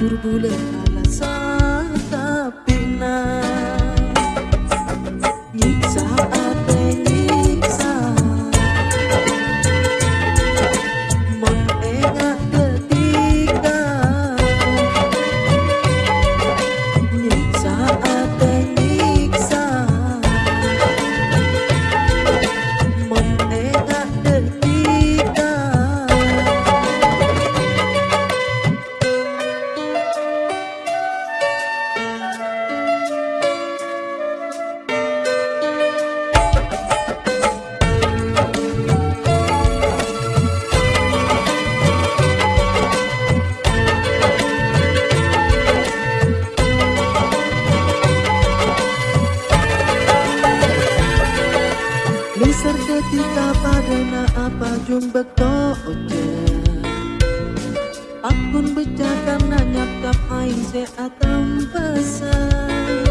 turbulent alasan kena apa jumpa toje Akun becakan nanya kap aing se akan pesan.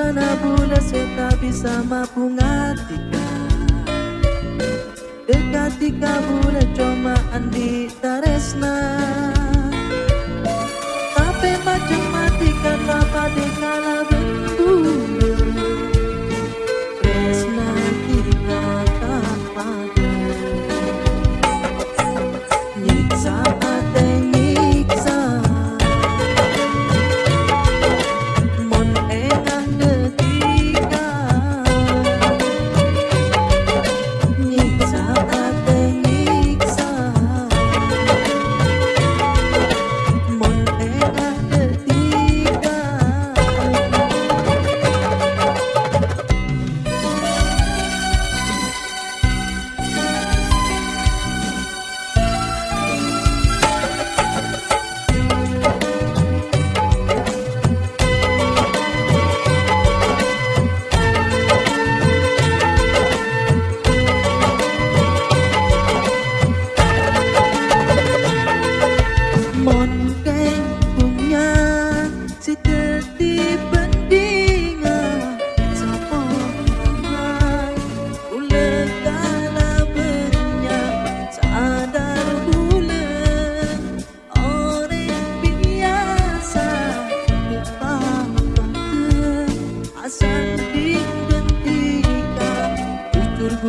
karena bulan saya bisa mampu ngatikan Dekat tiga bulan cuma Andi Taresna.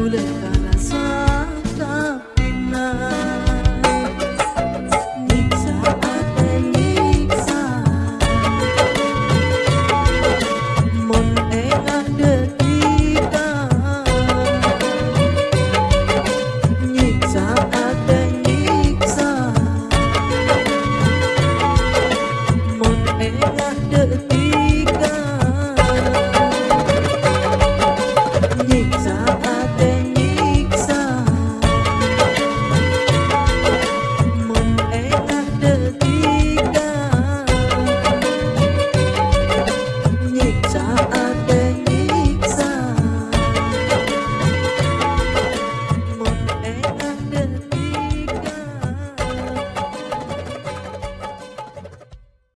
lejana.